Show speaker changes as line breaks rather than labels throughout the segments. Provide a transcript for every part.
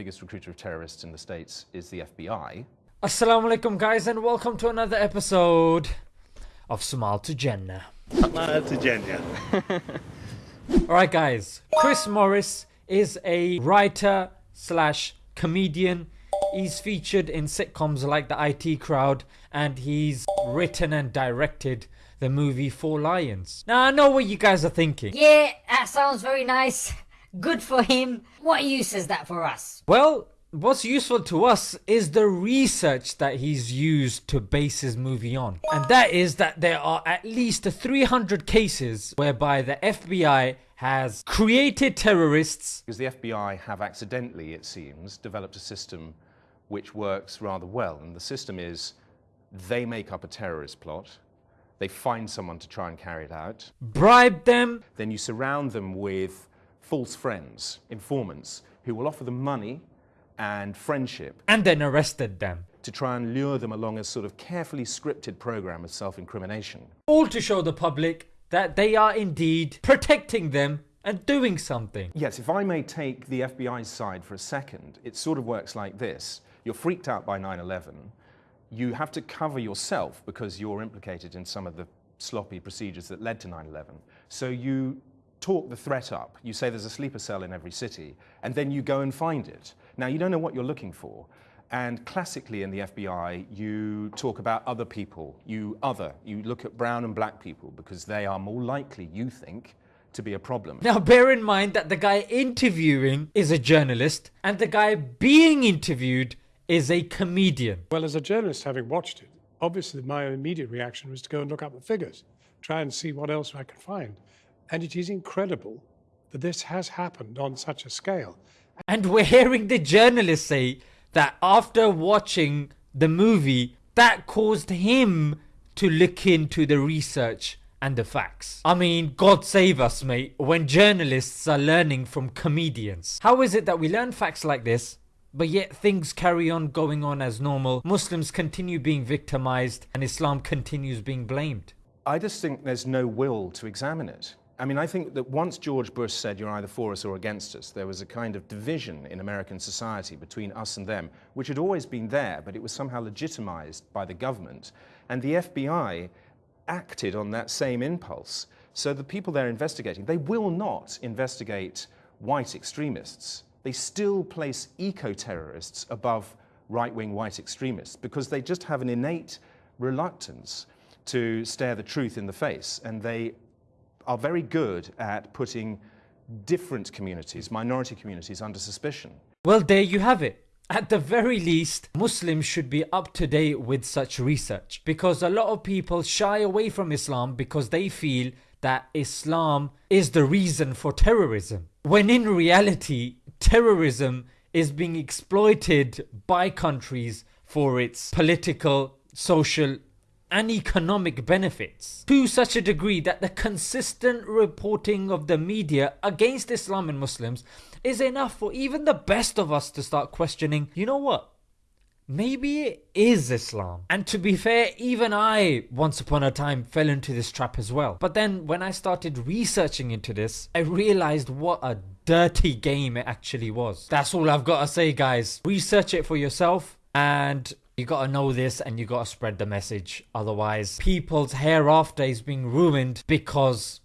biggest recruiter of terrorists in the States is the FBI.
Assalamu alaikum guys and welcome to another episode of Samal to Jannah.
Samal to Jannah.
Alright guys, Chris Morris is a writer slash comedian. He's featured in sitcoms like The IT Crowd and he's written and directed the movie Four Lions. Now I know what you guys are thinking.
Yeah, that sounds very nice. Good for him. What use is that for us?
Well, what's useful to us is the research that he's used to base his movie on. And that is that there are at least 300 cases whereby the FBI has created terrorists.
Because the FBI have accidentally, it seems, developed a system which works rather well. And the system is they make up a terrorist plot, they find someone to try and carry it out,
bribe them,
then you surround them with false friends, informants, who will offer them money and friendship.
And then arrested them.
To try and lure them along a sort of carefully scripted program of self incrimination.
All to show the public that they are indeed protecting them and doing something.
Yes, if I may take the FBI's side for a second, it sort of works like this. You're freaked out by 9 11 you have to cover yourself because you're implicated in some of the sloppy procedures that led to 9 11. So you talk the threat up. You say there's a sleeper cell in every city, and then you go and find it. Now, you don't know what you're looking for. And classically in the FBI, you talk about other people, you other. You look at brown and black people because they are more likely, you think, to be a problem.
Now, bear in mind that the guy interviewing is a journalist, and the guy being interviewed is a comedian.
Well, as a journalist, having watched it, obviously my immediate reaction was to go and look up the figures, try and see what else I could find. And it is incredible that this has happened on such a scale.
And we're hearing the journalist say that after watching the movie, that caused him to look into the research and the facts. I mean, God save us, mate, when journalists are learning from comedians. How is it that we learn facts like this but yet things carry on going on as normal. Muslims continue being victimized and Islam continues being blamed.
I just think there's no will to examine it. I mean, I think that once George Bush said you're either for us or against us, there was a kind of division in American society between us and them, which had always been there, but it was somehow legitimized by the government. And the FBI acted on that same impulse. So the people they're investigating, they will not investigate white extremists they still place eco-terrorists above right-wing white extremists because they just have an innate reluctance to stare the truth in the face. And they are very good at putting different communities, minority communities, under suspicion.
Well, there you have it. At the very least, Muslims should be up to date with such research because a lot of people shy away from Islam because they feel that Islam is the reason for terrorism. When in reality, terrorism is being exploited by countries for its political, social and economic benefits to such a degree that the consistent reporting of the media against Islam and Muslims is enough for even the best of us to start questioning, you know what? Maybe it is Islam. And to be fair, even I once upon a time fell into this trap as well. But then when I started researching into this, I realized what a dirty game it actually was. That's all I've got to say, guys. Research it for yourself and you gotta know this and you gotta spread the message. Otherwise, people's hereafter is being ruined because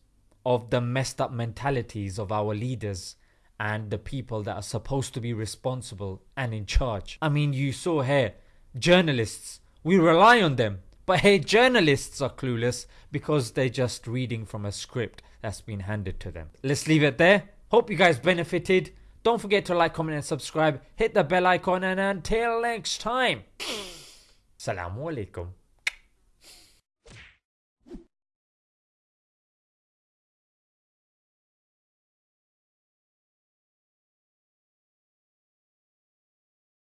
of the messed up mentalities of our leaders and the people that are supposed to be responsible and in charge. I mean, you saw here, journalists, we rely on them. But hey, journalists are clueless because they're just reading from a script that's been handed to them. Let's leave it there. Hope you guys benefited. Don't forget to like, comment, and subscribe. Hit the bell icon, and until next time, Assalamu alaikum.